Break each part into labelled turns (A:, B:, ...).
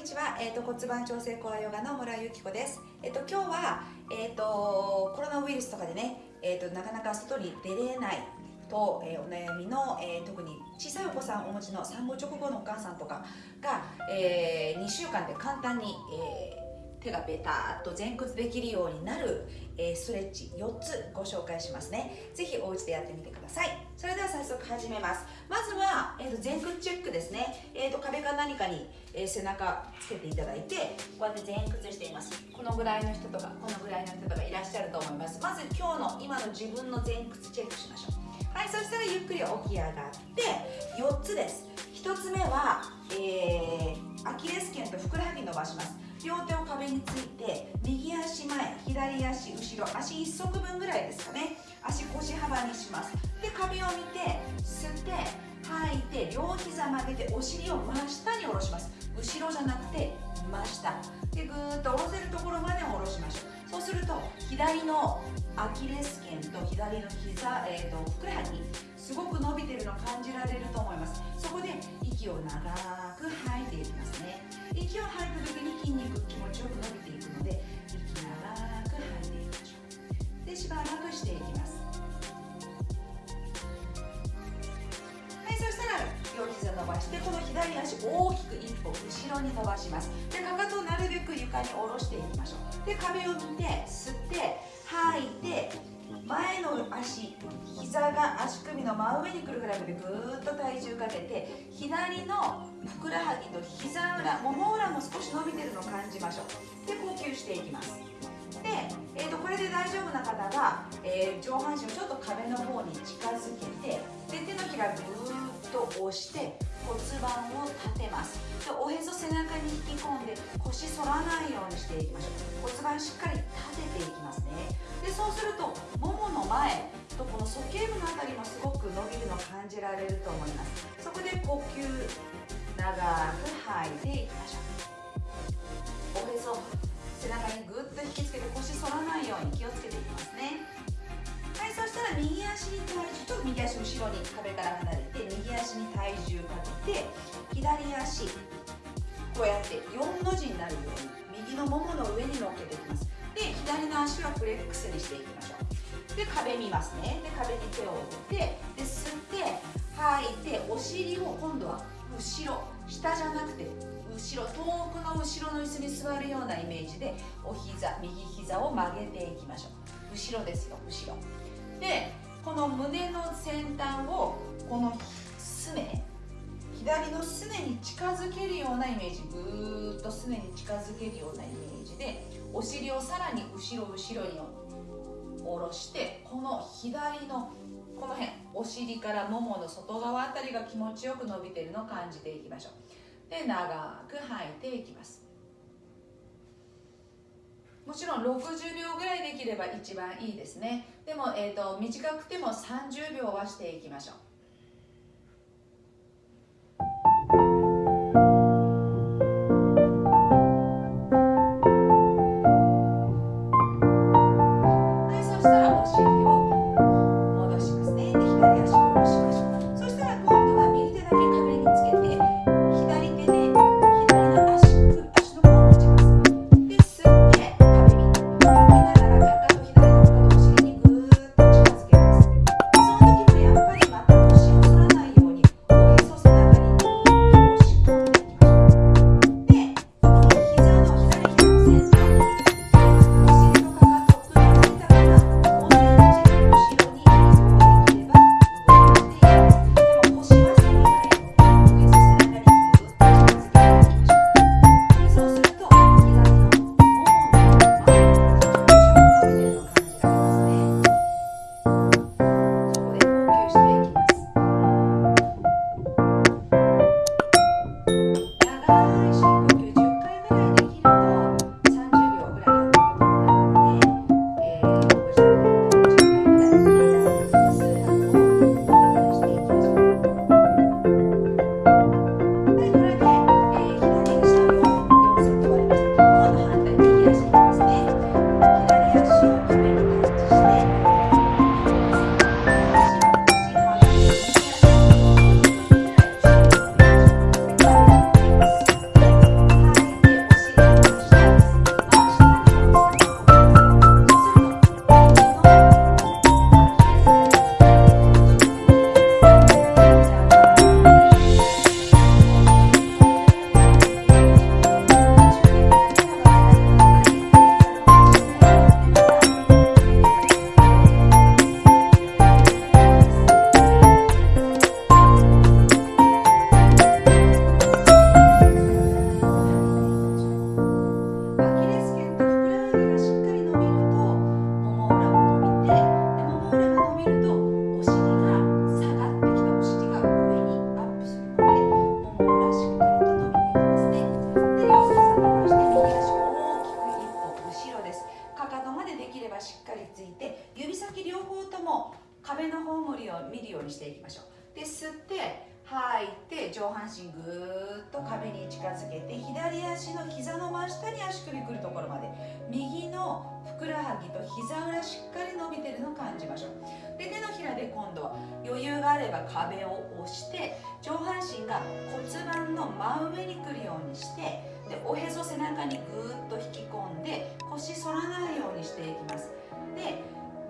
A: にちは、えーと、骨盤調整コアヨガの村由紀子です、えーと、今日は、えーと、コロナウイルスとかでね、えー、となかなか外に出れないと、えー、お悩みの、えー、特に小さいお子さんをお持ちの産後直後のお母さんとかが、えー、2週間で簡単に、えー手がベターっと前屈できるようになる、え、ストレッチ4つご紹介しますね。ぜひお家でやってみてください。それでは早速始めます。まずは、えー、と前屈チェックですね、えー、と壁か何かに、え、背中つけていただいてこうやって前屈しています。このぐらいの人とかこのぐらいの人とかいらっしゃると思います。まず今日の今の自分の前屈チェックしましょう。はいそしたらゆっくり起き上がって4つです。1つ目は、えー、アキレス腱とふくらはぎ伸ばします。両手を壁について右足前左足後ろ足1足分ぐらいですかね。足腰幅にします。で壁を見て吸って吐いて両膝曲げてお尻を真下に下ろします。後ろじゃなくて真下。でぐーっと下ろせるところまで下ろしましょう。そうすると左のアキレス腱と左の膝、えーと、ふくらはぎすごく伸びてるの感じられると思います。そこで息を長く吐いていきますね。息を吐いた時に筋肉気持ちよく伸びていくので息長く吐いていきましょう。でしばらくしていきます。はいそしたら両膝伸ばしてこの左足大きく一歩後ろに伸ばします。でかかとをなるべく床に下ろしていきましょう。で壁を見て吸って吐いて前の足膝が足首の真上に来るぐらいまでぐーっと体重かけて左のふくらはぎと膝裏もも裏も少し伸びてるのを感じましょう。で呼吸していきます。で、えーと、これで大丈夫な方は、えー、上半身をちょっと壁の方に近づけてで手のひらぐーっと押して骨盤を立てます。でおへそ背中に引き込んで腰反らないようにしていきましょう。骨盤しっかり立てていきますね。でそうするとももの前とこの鼠径部のあたりもすごく伸びるのを感じられると思います。そこで呼吸長く吐いていきましょうおへそ背中にぐっと引きつけて腰反らないように気をつけていきますね。はいそしたら右足に体重と右足後ろに壁から離れて右足に体重かけて左足こうやって4の字になるように右のももの上に乗っけていきます。で左の足はフレックスにしていきましょう。で壁見ますね。で壁に手を置いてで吸って吐いてお尻を今度は後ろ下じゃなくて後ろ遠くの後ろの椅子に座るようなイメージでお膝右膝を曲げていきましょう。後ろですよ後ろ。でこの胸の先端をこのすね左のすねに近づけるようなイメージ。ぐーっとすねに近づけるようなイメージでお尻をさらに後ろ後ろに下ろしてこの左のこの辺お尻からももの外側あたりが気持ちよく伸びているのを感じていきましょう。で長く吐いていきます。もちろん60秒ぐらいできれば一番いいですね。でも、えーと、と短くても30秒はしていきましょう。上半身ぐーっと壁に近づけて左足の膝の真下に足首くるところまで右のふくらはぎと膝裏しっかり伸びてるのを感じましょう。で手のひらで今度は余裕があれば壁を押して上半身が骨盤の真上にくるようにしてでおへそ背中にぐーっと引き込んで腰反らないようにしていきます。で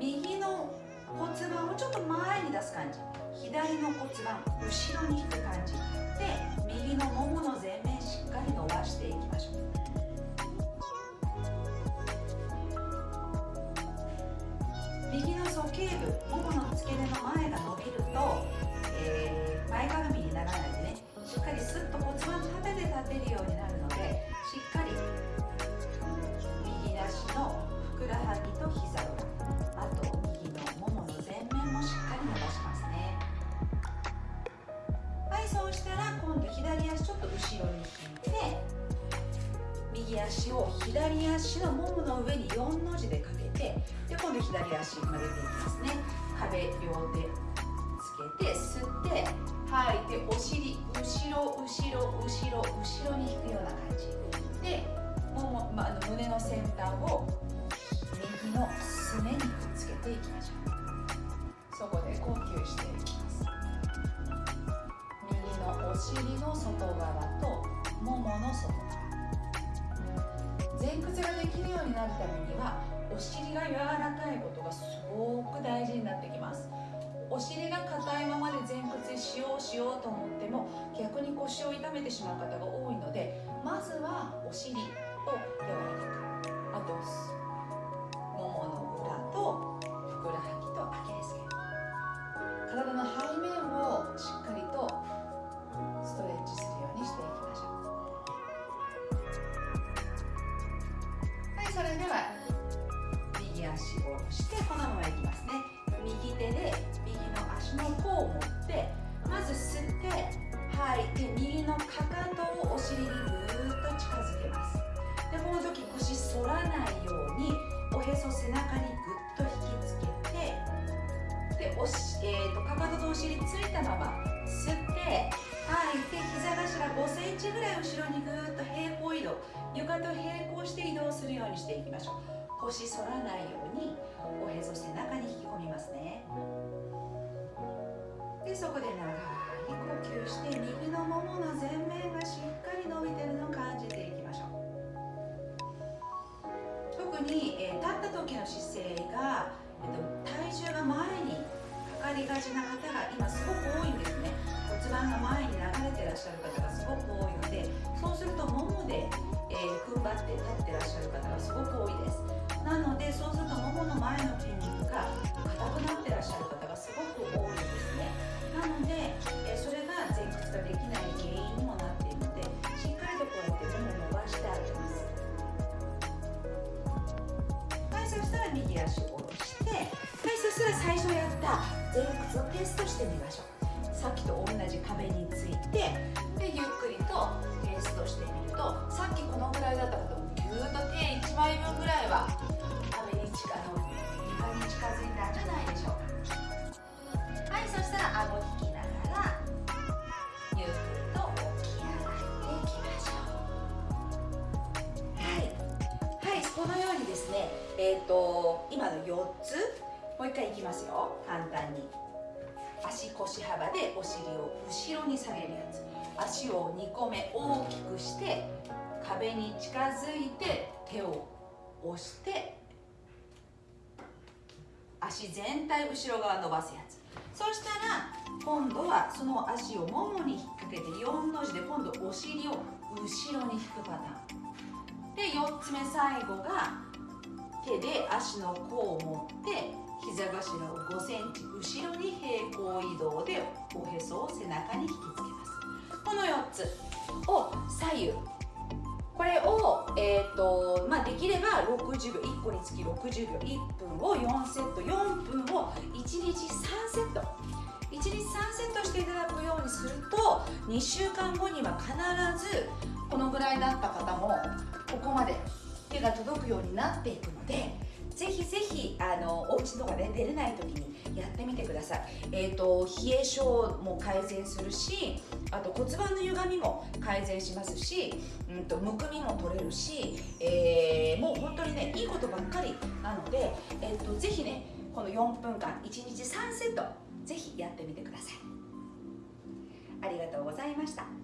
A: 右の骨盤をちょっと前に出す感じ。左の骨盤後ろに引く感じ。で右のももの前面しっかり伸ばしていきましょう。右の鼠径部右足を左足のももの上に4の字でかけてで今度左足曲げていきますね。壁両手つけて吸って吐いてお尻後ろ後ろ後ろ後ろに引くような感じでもも、まあ、の胸の先端を右のすねに。なるためにはお尻が柔らかいことがすごく大事になってきます。お尻が硬いままで前屈しようしようと思っても逆に腰を痛めてしまう方が多いのでまずはお尻を柔らかくあとももの裏とい。て右のかかとをお尻にぐーっと近づけます。でこの時腰反らないようにおへそ背中にぐっと引きつけてでおし、えーと、かかととお尻ついたまま吸って吐いて膝頭5センチぐらい後ろにぐーっと平行移動。床と並行して移動するようにしていきましょう。腰反らないようにおへそ背中に引き込みますね。でそこで長い。呼吸して右のももの前面がしっかり伸びてるのを感じていきましょう。特に、えー、立った時の姿勢が、えっと、体重が前にかかりがちな方が今すごく多いんですね。骨盤が前に流れてらっしゃる方がすごく多いのでそうするとももで、えー、踏ん張って立ってらっしゃる方がすごく多いです。なのでそうするとももの前の筋肉がねえっ、ー、と今の4つもう一回いきますよ。簡単に。足腰幅でお尻を後ろに下げるやつ。足を2個目大きくして壁に近づいて手を押して足全体後ろ側伸ばすやつ。そしたら今度はその足をももに引っ掛けて4の字で今度お尻を後ろに引くパターン。で4つ目最後が手で足の甲を持って膝頭を5センチ後ろに平行移動でおへそを背中に引きつけます。この4つを左右。これを、えーとまあ、できれば60秒1個につき60秒1分を4セット4分を1日3セット。1日3セットしていただくようにすると2週間後には必ずこのぐらいだった方もここまで手が届くようになっていくのでぜひぜひあのお家とかで出れない時にやってみてください、えーと、冷え性も改善するしあと骨盤の歪みも改善しますし、うんと、むくみも取れるし、えー、もう本当にねいいことばっかりなので、えーと、とぜひねこの4分間1日3セットぜひやってみてください。ありがとうございました。